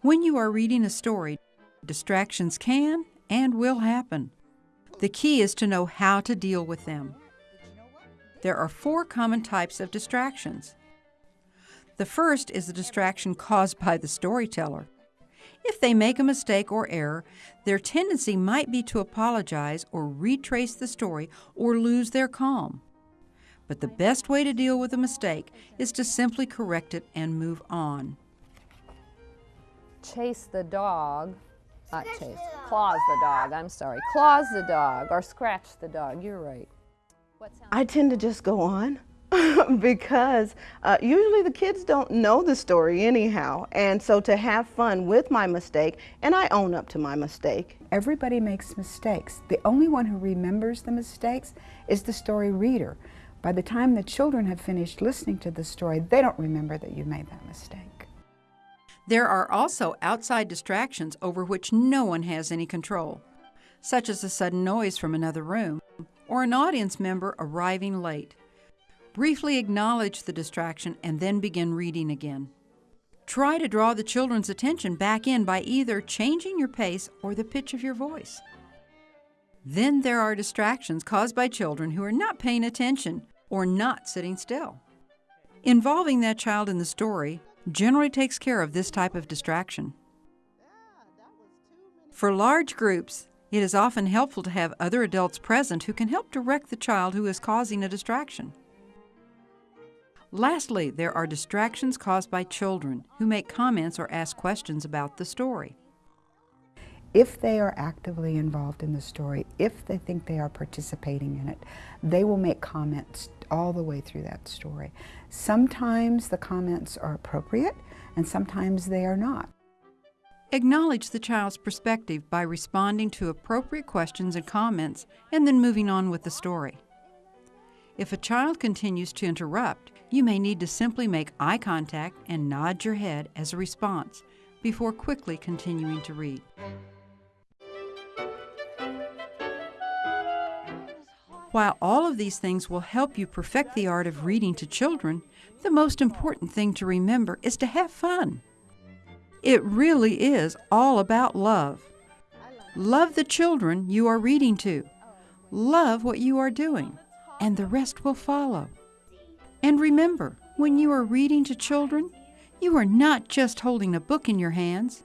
When you are reading a story, distractions can and will happen. The key is to know how to deal with them. There are four common types of distractions. The first is the distraction caused by the storyteller. If they make a mistake or error, their tendency might be to apologize or retrace the story or lose their calm. But the best way to deal with a mistake is to simply correct it and move on. Chase the dog, not chase, claws the dog, I'm sorry, claws the dog or scratch the dog, you're right. I tend to just go on because uh, usually the kids don't know the story anyhow. And so to have fun with my mistake, and I own up to my mistake. Everybody makes mistakes. The only one who remembers the mistakes is the story reader. By the time the children have finished listening to the story, they don't remember that you made that mistake. There are also outside distractions over which no one has any control, such as a sudden noise from another room or an audience member arriving late. Briefly acknowledge the distraction and then begin reading again. Try to draw the children's attention back in by either changing your pace or the pitch of your voice. Then there are distractions caused by children who are not paying attention or not sitting still. Involving that child in the story generally takes care of this type of distraction. For large groups, it is often helpful to have other adults present who can help direct the child who is causing a distraction. Lastly, there are distractions caused by children who make comments or ask questions about the story. If they are actively involved in the story, if they think they are participating in it, they will make comments all the way through that story. Sometimes the comments are appropriate and sometimes they are not. Acknowledge the child's perspective by responding to appropriate questions and comments and then moving on with the story. If a child continues to interrupt, you may need to simply make eye contact and nod your head as a response before quickly continuing to read. While all of these things will help you perfect the art of reading to children, the most important thing to remember is to have fun. It really is all about love. Love the children you are reading to. Love what you are doing, and the rest will follow. And remember, when you are reading to children, you are not just holding a book in your hands.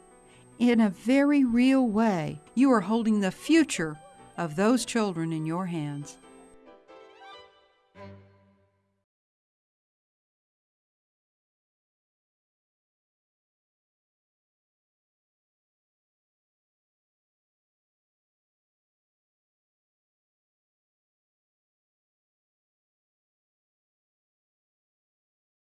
In a very real way, you are holding the future of those children in your hands.